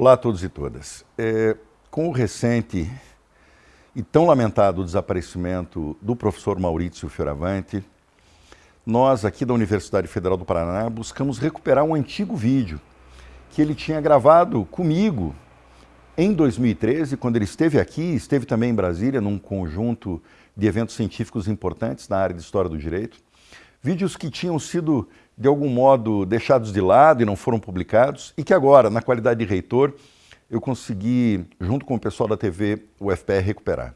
Olá a todos e todas. É, com o recente e tão lamentado desaparecimento do professor Maurício Fioravante, nós aqui da Universidade Federal do Paraná buscamos recuperar um antigo vídeo que ele tinha gravado comigo em 2013, quando ele esteve aqui, esteve também em Brasília, num conjunto de eventos científicos importantes na área de História do Direito. Vídeos que tinham sido de algum modo deixados de lado e não foram publicados, e que agora, na qualidade de reitor, eu consegui, junto com o pessoal da TV UFPR, recuperar.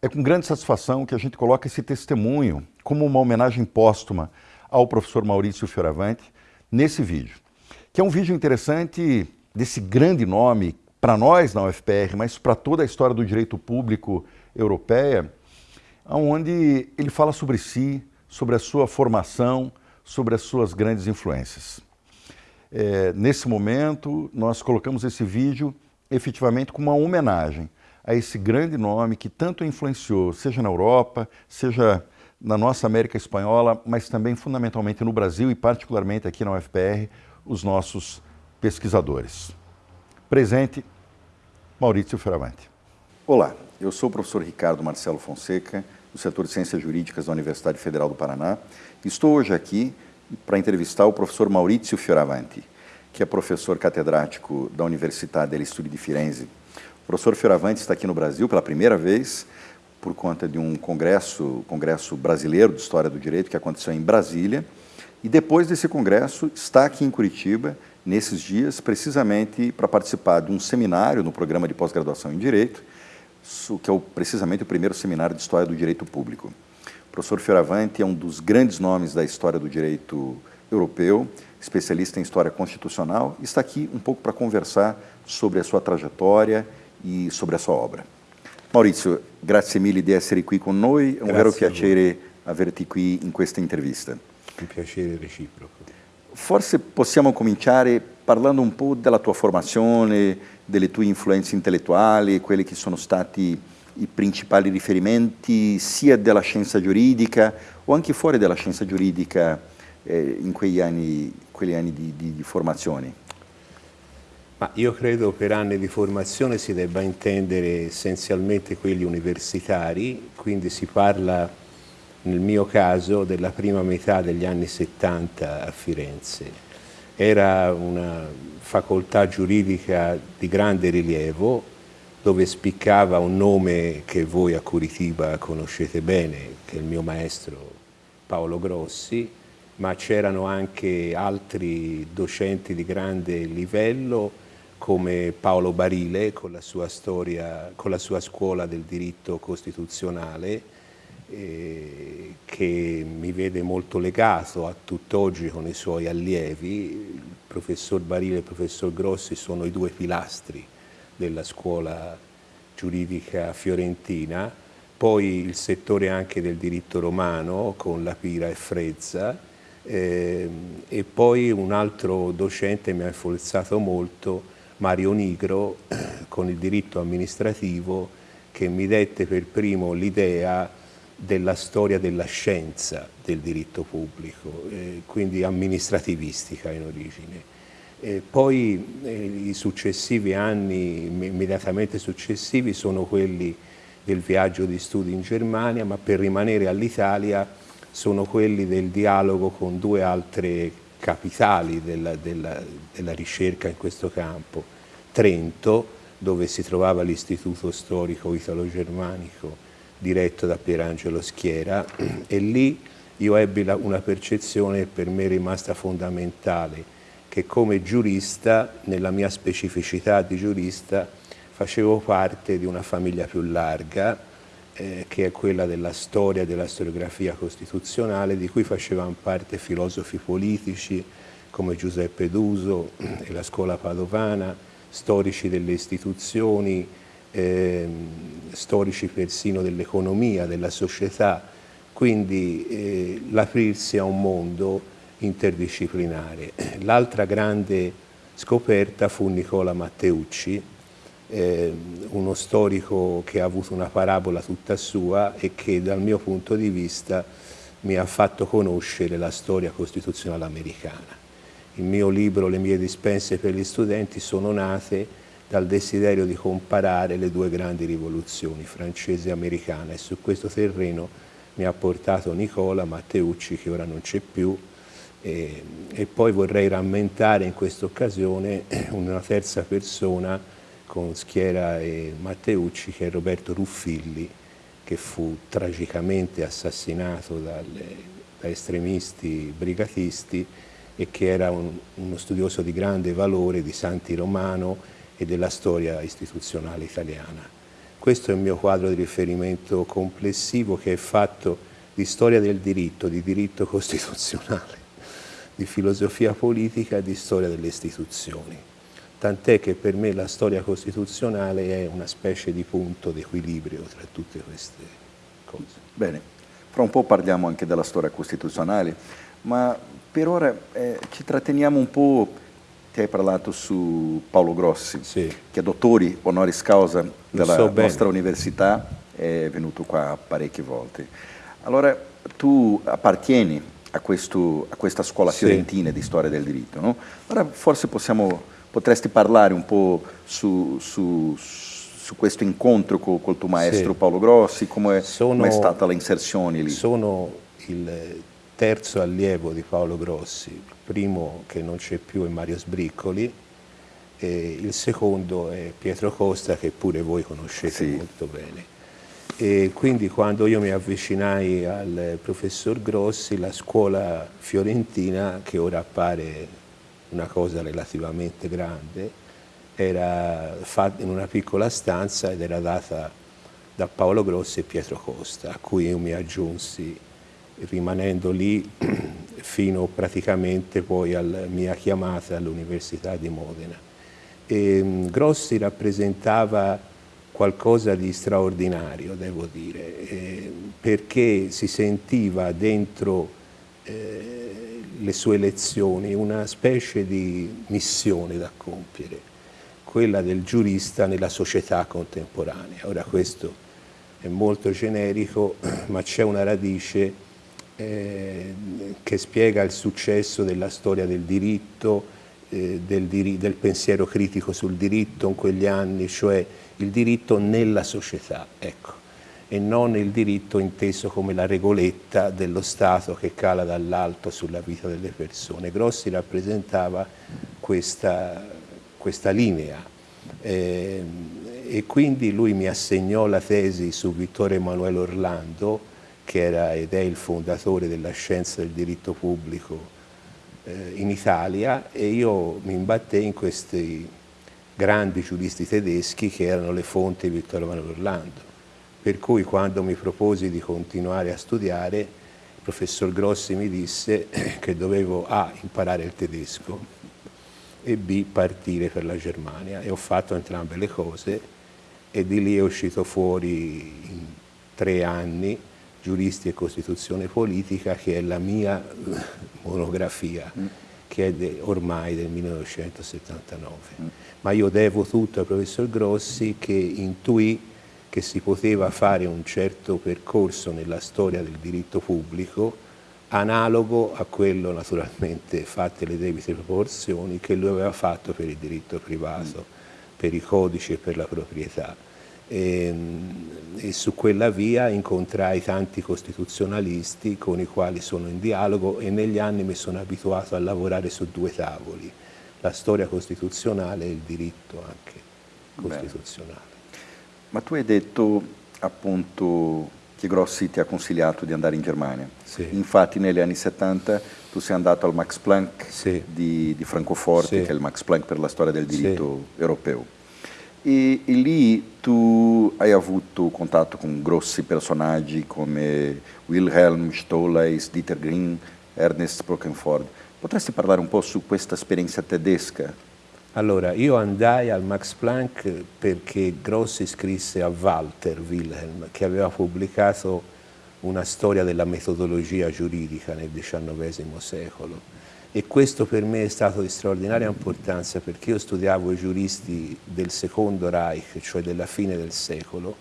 É com grande satisfação que a gente coloca esse testemunho como uma homenagem póstuma ao professor Maurício Fioravante nesse vídeo, que é um vídeo interessante desse grande nome para nós na UFPR, mas para toda a história do direito público europeia, onde ele fala sobre si, sobre a sua formação, sobre as suas grandes influências. É, nesse momento, nós colocamos esse vídeo efetivamente como uma homenagem a esse grande nome que tanto influenciou, seja na Europa, seja na nossa América Espanhola, mas também fundamentalmente no Brasil e particularmente aqui na UFPR, os nossos pesquisadores. Presente, Maurício Fioravante. Olá, eu sou o professor Ricardo Marcelo Fonseca, do setor de Ciências Jurídicas da Universidade Federal do Paraná. Estou hoje aqui para entrevistar o professor Maurizio Fioravanti, que é professor catedrático da Universidade degli di Firenze. O professor Fioravanti está aqui no Brasil pela primeira vez por conta de um congresso, congresso brasileiro de História do Direito que aconteceu em Brasília. E depois desse congresso está aqui em Curitiba, nesses dias, precisamente para participar de um seminário no programa de pós-graduação em Direito, que é o, precisamente o primeiro seminário de História do Direito Público. O professor Fioravante é um dos grandes nomes da história do direito europeu, especialista em História Constitucional, e está aqui um pouco para conversar sobre a sua trajetória e sobre a sua obra. Maurizio, grazie mille di essere qui con noi, è un vero piacere averti qui in questa intervista. Un piacere reciproco. Forse possiamo cominciare parlando un po' della tua formazione, delle tue influenze intellettuali, quelli che sono stati i principali riferimenti sia della scienza giuridica o anche fuori dalla scienza giuridica eh, in quegli anni, quegli anni di, di, di formazione. Ma io credo per anni di formazione si debba intendere essenzialmente quelli universitari, quindi si parla nel mio caso della prima metà degli anni 70 a Firenze. Era una facoltà giuridica di grande rilievo dove spiccava un nome che voi a Curitiba conoscete bene, che è il mio maestro Paolo Grossi, ma c'erano anche altri docenti di grande livello come Paolo Barile con la sua, storia, con la sua scuola del diritto costituzionale eh, che mi vede molto legato a tutt'oggi con i suoi allievi. Il professor Barile e il professor Grossi sono i due pilastri della scuola giuridica fiorentina, poi il settore anche del diritto romano con la Pira e Frezza eh, e poi un altro docente mi ha influenzato molto, Mario Nigro, con il diritto amministrativo che mi dette per primo l'idea della storia della scienza del diritto pubblico, eh, quindi amministrativistica in origine. E poi eh, i successivi anni, immediatamente successivi, sono quelli del viaggio di studi in Germania, ma per rimanere all'Italia sono quelli del dialogo con due altre capitali della, della, della ricerca in questo campo. Trento, dove si trovava l'Istituto Storico Italo-Germanico, diretto da Pierangelo Schiera e lì io ebbi una percezione per me rimasta fondamentale, che come giurista, nella mia specificità di giurista, facevo parte di una famiglia più larga, eh, che è quella della storia e della storiografia costituzionale, di cui facevano parte filosofi politici come Giuseppe Duso e la scuola padovana, storici delle istituzioni, eh, storici persino dell'economia, della società, quindi eh, l'aprirsi a un mondo interdisciplinare. L'altra grande scoperta fu Nicola Matteucci, eh, uno storico che ha avuto una parabola tutta sua e che dal mio punto di vista mi ha fatto conoscere la storia costituzionale americana. il mio libro, le mie dispense per gli studenti sono nate dal desiderio di comparare le due grandi rivoluzioni, francese e americana, e su questo terreno mi ha portato Nicola Matteucci, che ora non c'è più, e, e, poi vorrei rammentare in questa occasione una terza persona con Schiera e Matteucci, che è Roberto Ruffilli, che fu tragicamente assassinato dalle, da estremisti brigatisti e che era un, uno studioso di grande valore di Santi Romano e della storia istituzionale italiana. Questo è il mio quadro di riferimento complessivo che è fatto di storia del diritto, di diritto costituzionale di filosofia politica e di storia delle istituzioni. Tant'è che per me la storia costituzionale è una specie di punto d'equilibrio tra tutte queste cose. Bene, fra un po' parliamo anche della storia costituzionale, ma per ora eh, ci tratteniamo un po', ti hai parlato su Paolo Grossi, sì. che è dottore honoris causa della so nostra università, è venuto qua parecchie volte. Allora, tu appartieni a, questo, a questa scuola sì. fiorentina di storia del diritto. No? Allora forse possiamo, potresti parlare un po' su, su, su questo incontro col, col tuo maestro sì. Paolo Grossi, come è stata l'inserzione lì? Sono il terzo allievo di Paolo Grossi, il primo che non c'è più è Mario Sbriccoli, e il secondo è Pietro Costa che pure voi conoscete sì. molto bene. E quindi quando io mi avvicinai al professor Grossi, la scuola fiorentina, che ora appare una cosa relativamente grande, era fatta in una piccola stanza ed era data da Paolo Grossi e Pietro Costa, a cui io mi aggiunsi rimanendo lì fino praticamente poi alla mia chiamata all'Università di Modena. E, Grossi rappresentava qualcosa di straordinario, devo dire, eh, perché si sentiva dentro eh, le sue lezioni una specie di missione da compiere, quella del giurista nella società contemporanea. Ora questo è molto generico, ma c'è una radice eh, che spiega il successo della storia del diritto, eh, del, del pensiero critico sul diritto in quegli anni, cioè il diritto nella società, ecco, e non il diritto inteso come la regoletta dello Stato che cala dall'alto sulla vita delle persone. Grossi rappresentava questa, questa linea eh, e quindi lui mi assegnò la tesi su Vittorio Emanuele Orlando, che era ed è il fondatore della scienza del diritto pubblico eh, in Italia e io mi imbattei in questi grandi giuristi tedeschi che erano le fonti di Vittorio Emanuele Orlando. Per cui quando mi proposi di continuare a studiare, il professor Grossi mi disse che dovevo A. imparare il tedesco e B. partire per la Germania e ho fatto entrambe le cose e di lì è uscito fuori in tre anni Giuristi e Costituzione Politica che è la mia monografia. Che è de, ormai del 1979. Mm ma io devo tutto al professor Grossi che intuì che si poteva fare un certo percorso nella storia del diritto pubblico analogo a quello naturalmente fatte le debite proporzioni che lui aveva fatto per il diritto privato, per i codici e per la proprietà. E, ehm, e, su quella via incontrai tanti costituzionalisti con i quali sono in dialogo e negli anni mi sono abituato a lavorare su due tavoli la storia costituzionale e il diritto anche costituzionale. Bene. Ma tu hai detto appunto che Grossi ti ha consigliato di andare in Germania. Sì. Infatti negli anni 70 tu sei andato al Max Planck sì. di, di, Francoforte, sì. che è il Max Planck per la storia del diritto europeo. E, e, lì tu hai avuto contatto con grossi personaggi come Wilhelm Stolleis, Dieter Green, Ernest Brockenford. Potresti parlare un po' su questa esperienza tedesca? Allora, io andai al Max Planck perché Grossi scrisse a Walter Wilhelm, che aveva pubblicato una storia della metodologia giuridica nel XIX secolo. E questo per me è stato di straordinaria importanza perché io studiavo i giuristi del secondo Reich, cioè della fine del secolo,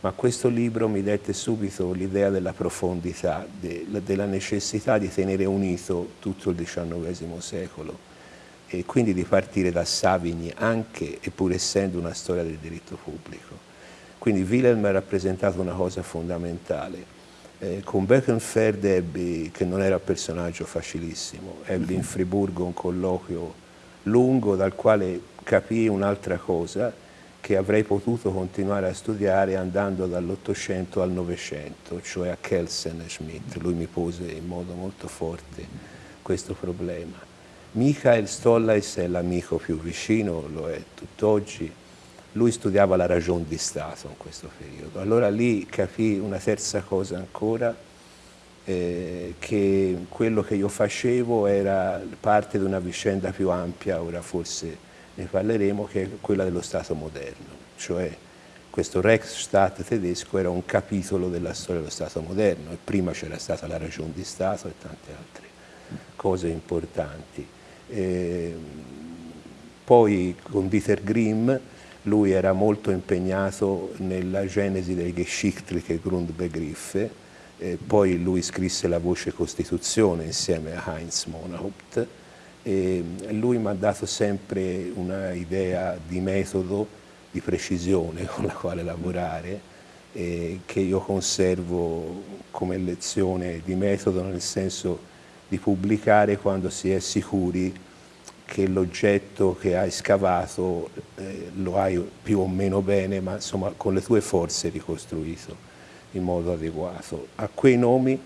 ma questo libro mi dette subito l'idea della profondità, de, della necessità di tenere unito tutto il XIX secolo e quindi di partire da Savigny anche e pur essendo una storia del diritto pubblico. Quindi Wilhelm ha rappresentato una cosa fondamentale. Eh, con Beckenfeld ebbi, che non era personaggio facilissimo, ebbi in Friburgo un colloquio lungo dal quale capii un'altra cosa, che avrei potuto continuare a studiare andando dall'Ottocento al Novecento, cioè a Kelsen e Schmidt. Lui mi pose in modo molto forte questo problema. Michael Stollais è l'amico più vicino, lo è tutt'oggi. Lui studiava la ragione di Stato in questo periodo. Allora lì capì una terza cosa ancora, eh, che quello che io facevo era parte di una vicenda più ampia, ora forse ne parleremo, che è quella dello Stato moderno, cioè questo Reichsstaat tedesco era un capitolo della storia dello Stato moderno e prima c'era stata la ragione di Stato e tante altre cose importanti. E poi con Dieter Grimm lui era molto impegnato nella genesi dei geschichtliche Grundbegriffe, eh, poi lui scrisse la voce Costituzione insieme a Heinz Monahaupt, e lui mi ha dato sempre una idea di metodo, di precisione con la quale lavorare eh, che io conservo come lezione di metodo nel senso di pubblicare quando si è sicuri che l'oggetto che hai scavato eh, lo hai più o meno bene, ma insomma con le tue forze ricostruito in modo adeguato. A quei nomi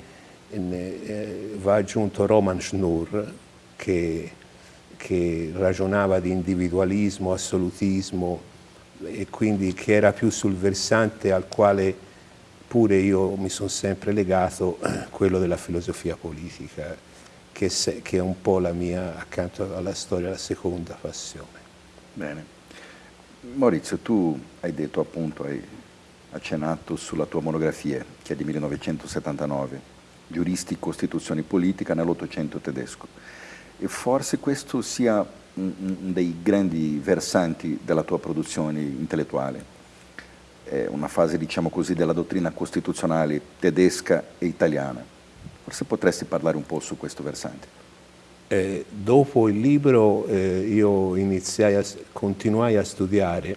eh, va aggiunto Roman Schnurr, che, che ragionava di individualismo, assolutismo e quindi che era più sul versante al quale pure io mi sono sempre legato, quello della filosofia politica, che, se, che è un po' la mia, accanto alla storia, la seconda passione. Bene. Maurizio, tu hai detto appunto, hai accennato sulla tua monografia, che è di 1979, Giuristi, Costituzione Politica nell'Ottocento tedesco e forse questo sia un, dei grandi versanti della tua produzione intellettuale. È una fase, diciamo così, della dottrina costituzionale tedesca e italiana. Forse potresti parlare un po' su questo versante. Eh, dopo il libro eh, io iniziai a, continuai a studiare,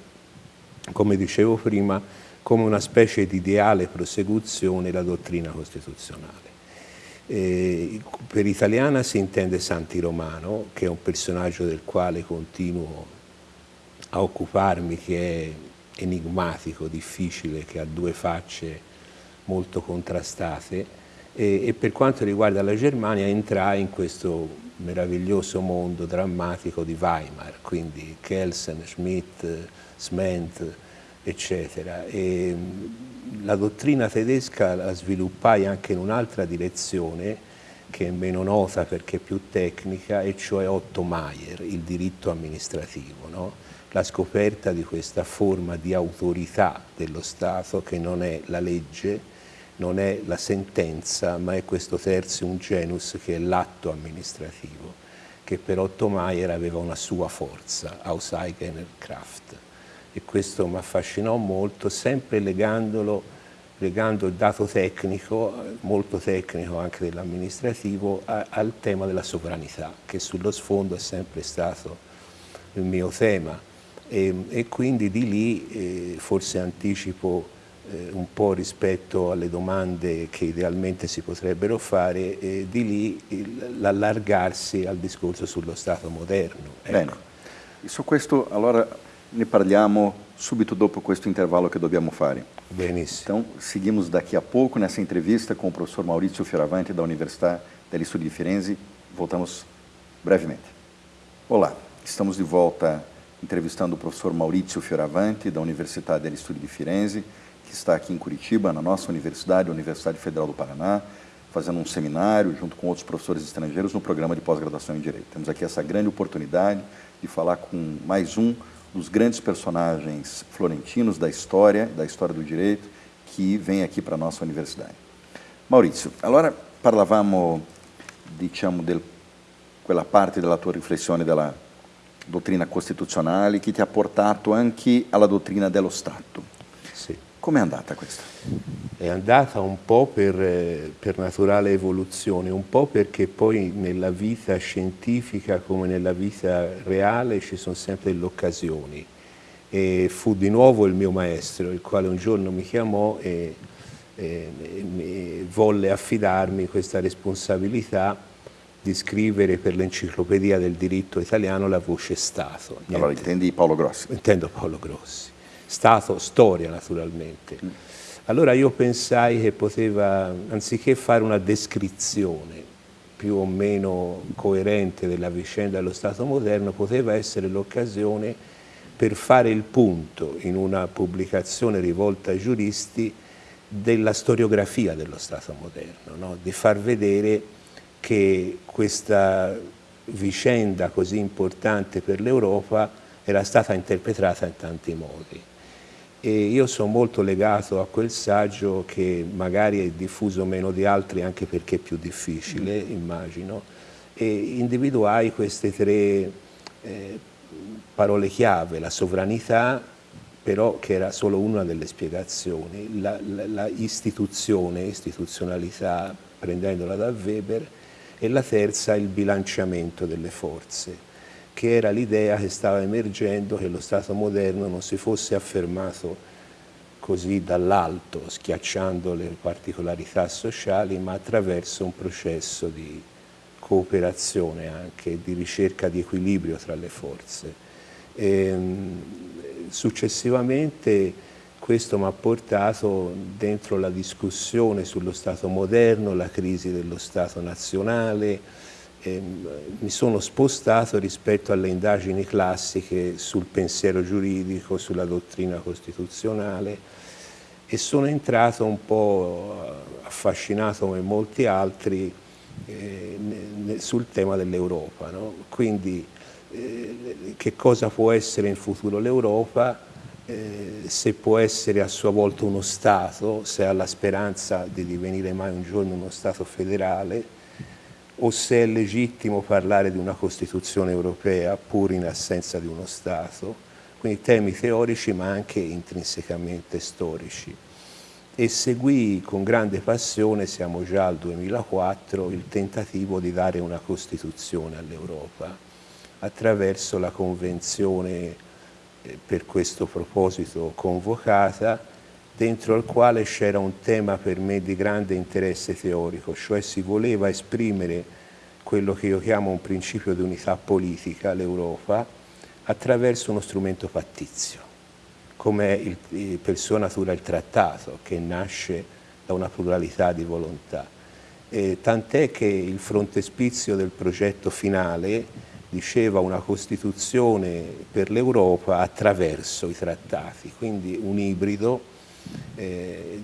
come dicevo prima, come una specie di ideale prosecuzione la dottrina costituzionale. Eh, per italiana si intende Santi Romano, che è un personaggio del quale continuo a occuparmi, che è enigmatico, difficile, che ha due facce molto contrastate e, e per quanto riguarda la Germania entrai in questo meraviglioso mondo drammatico di Weimar, quindi Kelsen, Schmidt, Sment, eccetera. E, la dottrina tedesca la sviluppai anche in un'altra direzione che è meno nota perché è più tecnica, e cioè Otto Maier, il diritto amministrativo, no? la scoperta di questa forma di autorità dello Stato che non è la legge, non è la sentenza, ma è questo terzium genus che è l'atto amministrativo, che per Otto Maier aveva una sua forza, aus eigener Kraft e questo mi affascinò molto, sempre legandolo legando il dato tecnico, molto tecnico anche dell'amministrativo, al tema della sovranità, che sullo sfondo è sempre stato il mio tema. E, e quindi di lì, eh, forse anticipo un po' rispetto alle domande che idealmente si potrebbero fare, eh, di lì l'allargarsi al discorso sullo Stato moderno. Ecco. Bene, su questo allora ne parliamo subito dopo questo intervalo che dobbiamo fare. Benissimo. Então, seguimos daqui a pouco nessa entrevista com o professor Maurício Fioravante da Universidade degli Studi di Firenze. Voltamos brevemente. Olá, estamos de volta entrevistando o professor Maurício Fioravante da Universidade degli Studi di Firenze, que está aqui em Curitiba, na nossa universidade, Universidade Federal do Paraná, fazendo um seminário junto com outros professores estrangeiros no programa de pós-graduação em Direito. Temos aqui essa grande oportunidade de falar com mais um dos grandes personagens florentinos da história, da história do direito, que vem aqui para a nossa universidade. Maurizio, allora parlavamo, diciamo, di quella parte della tua riflessione della dottrina costituzionale che ti ha portato anche alla dottrina dello Stato. Com'è andata questa? è andata un po' per, per, naturale evoluzione, un po' perché poi nella vita scientifica come nella vita reale ci sono sempre delle occasioni. E fu di nuovo il mio maestro, il quale un giorno mi chiamò e, e, e volle affidarmi questa responsabilità di scrivere per l'enciclopedia del diritto italiano la voce Stato. Niente. Allora intendi Paolo Grossi? Intendo Paolo Grossi. Stato, storia naturalmente. Mm. Allora io pensai che poteva, anziché fare una descrizione più o meno coerente della vicenda dello Stato moderno, poteva essere l'occasione per fare il punto in una pubblicazione rivolta ai giuristi della storiografia dello Stato moderno, no? di far vedere che questa vicenda così importante per l'Europa era stata interpretata in tanti modi e io sono molto legato a quel saggio che magari è diffuso meno di altri anche perché è più difficile, mm. immagino, e individuai queste tre eh, parole chiave, la sovranità, però che era solo una delle spiegazioni, la, la, la istituzione, istituzionalità, prendendola da Weber, e la terza il bilanciamento delle forze che era l'idea che stava emergendo che lo Stato moderno non si fosse affermato così dall'alto, schiacciando le particolarità sociali, ma attraverso un processo di cooperazione anche, di ricerca di equilibrio tra le forze. E, ehm, successivamente questo mi ha portato dentro la discussione sullo Stato moderno, la crisi dello Stato nazionale, mi sono spostato rispetto alle indagini classiche sul pensiero giuridico, sulla dottrina costituzionale e sono entrato un po' affascinato come molti altri eh, sul tema dell'Europa. No? Quindi eh, che cosa può essere in futuro l'Europa, eh, se può essere a sua volta uno Stato, se ha la speranza di divenire mai un giorno uno Stato federale, o se è legittimo parlare di una Costituzione europea pur in assenza di uno Stato, quindi temi teorici ma anche intrinsecamente storici. E seguì con grande passione, siamo già al 2004, il tentativo di dare una Costituzione all'Europa attraverso la Convenzione eh, per questo proposito convocata, dentro al quale c'era un tema per me di grande interesse teorico, cioè si voleva esprimere quello che io chiamo un principio di unità politica, l'Europa, attraverso uno strumento pattizio, come il, per sua natura il trattato, che nasce da una pluralità di volontà. Tant'è che il frontespizio del progetto finale diceva una Costituzione per l'Europa attraverso i trattati, quindi un ibrido eh,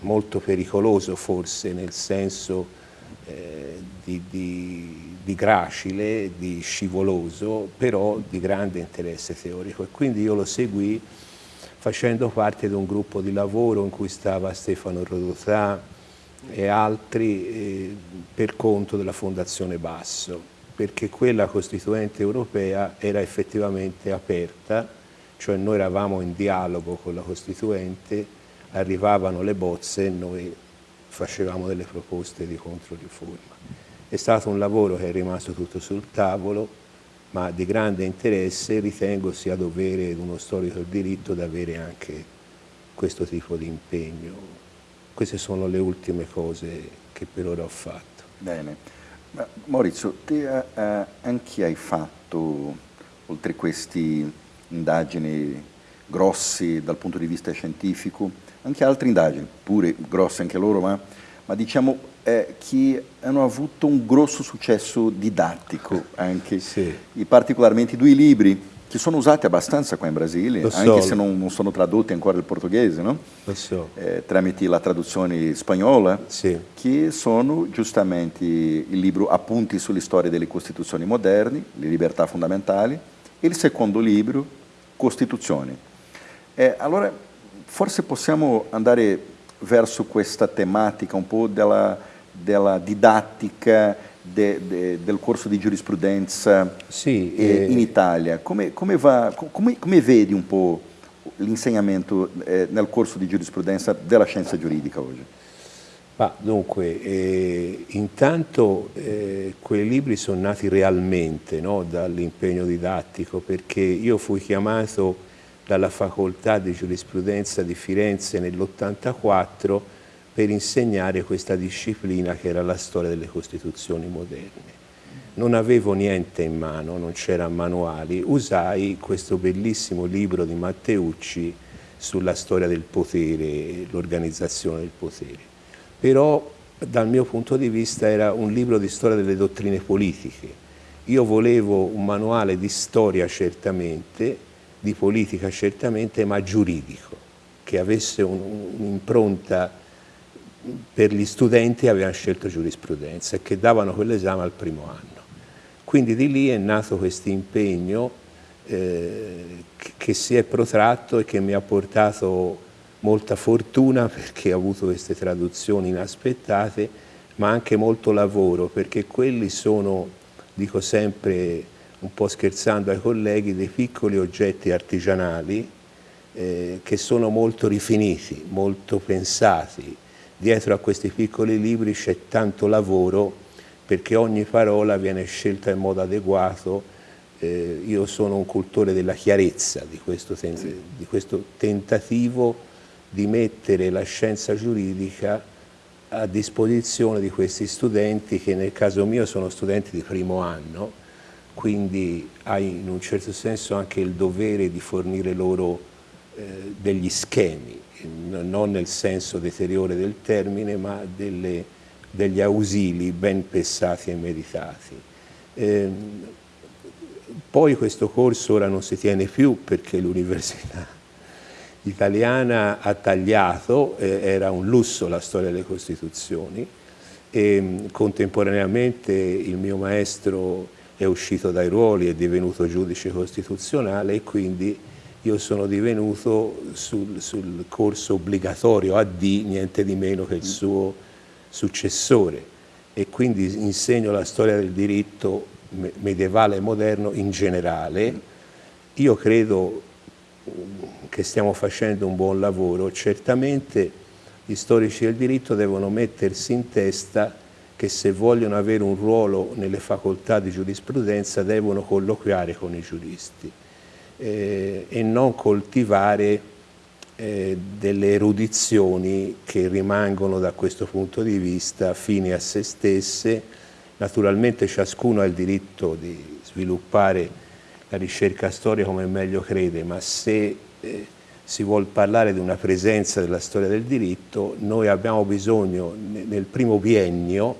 molto pericoloso forse nel senso eh, di, di, di, gracile, di scivoloso, però di grande interesse teorico. E quindi io lo seguì facendo parte di un gruppo di lavoro in cui stava Stefano Rodotà e altri eh, per conto della Fondazione Basso, perché quella costituente europea era effettivamente aperta cioè noi eravamo in dialogo con la Costituente, arrivavano le bozze e noi facevamo delle proposte di controriforma. È stato un lavoro che è rimasto tutto sul tavolo, ma di grande interesse ritengo sia dovere di uno storico del diritto di avere anche questo tipo di impegno. Queste sono le ultime cose che per ora ho fatto. Bene. Ma Maurizio, te eh, anche hai fatto, oltre questi indagini grossi dal punto di vista scientifico, anche altre indagini, pure grosse anche loro, ma, ma diciamo eh, che hanno avuto un grosso successo didattico anche, sì. particolarmente due libri che sono usati abbastanza qua in Brasile, Lo anche so. se non, non, sono tradotti ancora dal portoghese, no? so. eh, tramite la traduzione spagnola, sì. che sono giustamente il libro Appunti sulle storie delle Costituzioni moderne, le libertà fondamentali, e il secondo libro, Costituzione. Eh, allora, forse possiamo andare verso questa tematica un po' della, della didattica de, de, del corso di giurisprudenza sì, eh, in Italia. Come, come, va, come, come, vedi un po' l'insegnamento eh, nel corso di giurisprudenza della scienza giuridica oggi? Ma dunque, eh, intanto eh, quei libri sono nati realmente no, dall'impegno didattico perché io fui chiamato dalla facoltà di giurisprudenza di Firenze nell'84 per insegnare questa disciplina che era la storia delle Costituzioni moderne. Non avevo niente in mano, non c'erano manuali, usai questo bellissimo libro di Matteucci sulla storia del potere, l'organizzazione del potere però dal mio punto di vista era un libro di storia delle dottrine politiche. Io volevo un manuale di storia certamente, di politica certamente, ma giuridico, che avesse un'impronta per gli studenti avevano scelto giurisprudenza e che davano quell'esame al primo anno. Quindi di lì è nato questo impegno eh, che si è protratto e che mi ha portato molta fortuna perché ho avuto queste traduzioni inaspettate, ma anche molto lavoro perché quelli sono, dico sempre un po' scherzando ai colleghi, dei piccoli oggetti artigianali eh, che sono molto rifiniti, molto pensati. Dietro a questi piccoli libri c'è tanto lavoro perché ogni parola viene scelta in modo adeguato. Eh, io sono un cultore della chiarezza di questo, di questo tentativo di mettere la scienza giuridica a disposizione di questi studenti che nel caso mio sono studenti di primo anno, quindi hai in un certo senso anche il dovere di fornire loro eh, degli schemi, non nel senso deteriore del termine, ma delle, degli ausili ben pensati e meditati. Eh, poi questo corso ora non si tiene più perché l'università italiana ha tagliato, eh, era un lusso la storia delle Costituzioni e mm, contemporaneamente il mio maestro è uscito dai ruoli, è divenuto giudice costituzionale e quindi io sono divenuto sul, sul corso obbligatorio AD, niente di meno che il suo successore e quindi insegno la storia del diritto medievale e moderno in generale. Io credo che stiamo facendo un buon lavoro, certamente gli storici del diritto devono mettersi in testa che se vogliono avere un ruolo nelle facoltà di giurisprudenza devono colloquiare con i giuristi eh, e non coltivare eh, delle erudizioni che rimangono da questo punto di vista fini a se stesse. Naturalmente ciascuno ha il diritto di sviluppare la ricerca storica come meglio crede, ma se eh, si vuole parlare di una presenza della storia del diritto, noi abbiamo bisogno nel primo biennio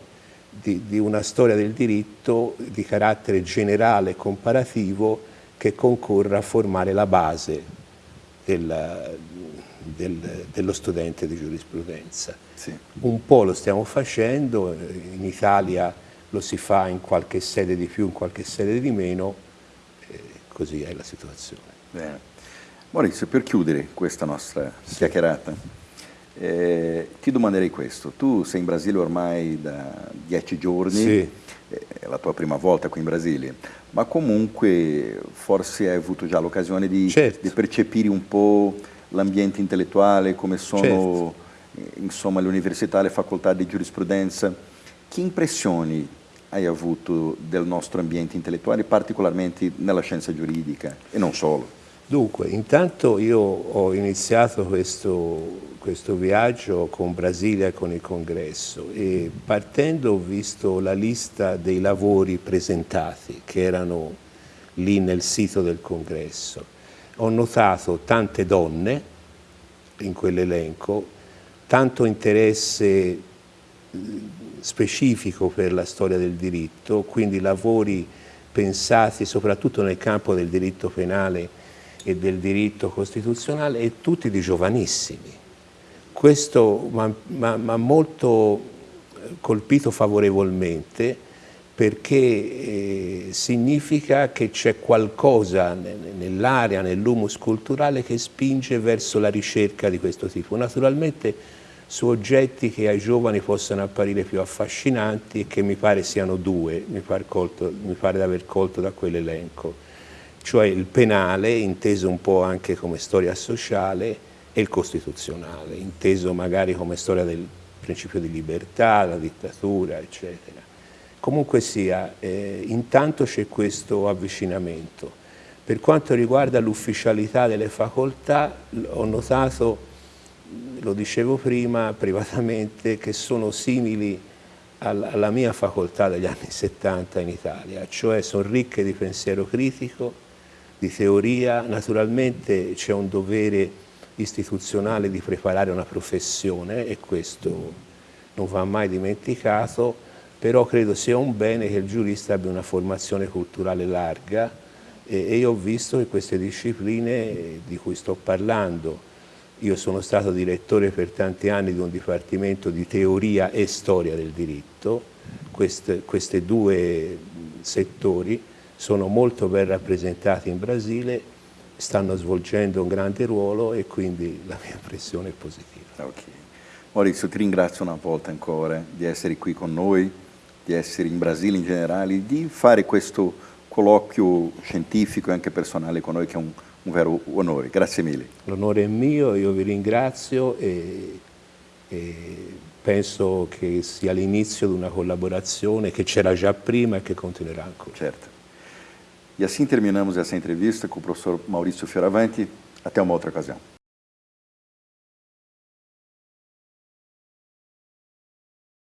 di, di una storia del diritto di carattere generale e comparativo che concorra a formare la base del, del, dello studente di giurisprudenza. Sì. Un po' lo stiamo facendo, in Italia lo si fa in qualche sede di più, in qualche sede di meno, così è la situazione. Bene. Maurizio, per chiudere questa nostra sì. chiacchierata, eh, ti domanderei questo. Tu sei in Brasile ormai da dieci giorni, sì. è la tua prima volta qui in Brasile, ma comunque forse hai avuto già l'occasione di, certo. di, percepire un po' l'ambiente intellettuale, come sono certo. insomma, le università, le facoltà di giurisprudenza. Che impressioni hai avuto del nostro ambiente intellettuale, particolarmente nella scienza giuridica e non solo? Dunque, intanto io ho iniziato questo, questo viaggio con Brasilia con il congresso e partendo ho visto la lista dei lavori presentati che erano lì nel sito del congresso. Ho notato tante donne in quell'elenco, tanto interesse specifico per la storia del diritto, quindi lavori pensati soprattutto nel campo del diritto penale e del diritto costituzionale e tutti di giovanissimi. Questo mi ha molto colpito favorevolmente perché eh, significa che c'è qualcosa nell'area, nell'humus culturale che spinge verso la ricerca di questo tipo. Naturalmente su oggetti che ai giovani possano apparire più affascinanti e che mi pare siano due, mi pare, colto, mi pare di aver colto da quell'elenco cioè il penale, inteso un po' anche come storia sociale, e il costituzionale, inteso magari come storia del principio di libertà, la dittatura, eccetera. Comunque sia, eh, intanto c'è questo avvicinamento. Per quanto riguarda l'ufficialità delle facoltà, ho notato, lo dicevo prima privatamente, che sono simili alla mia facoltà degli anni 70 in Italia, cioè sono ricche di pensiero critico, di teoria, naturalmente c'è un dovere istituzionale di preparare una professione e questo non va mai dimenticato, però credo sia un bene che il giurista abbia una formazione culturale larga e, io ho visto che queste discipline di cui sto parlando, io sono stato direttore per tanti anni di un dipartimento di teoria e storia del diritto, queste, questi due settori sono molto ben rappresentati in Brasile stanno svolgendo un grande ruolo e quindi la mia impressione è positiva. Okay. Maurizio, ti ringrazio una volta ancora di essere qui con noi, di essere in Brasile in generale, di fare questo colloquio scientifico e anche personale con noi che è un, un vero onore. Grazie mille. L'onore è mio, io vi ringrazio e, e penso che sia l'inizio di una collaborazione che c'era già prima e che continuerà ancora. Certo. E assim terminamos essa entrevista com o professor Maurício Fioravante. Até uma outra ocasião.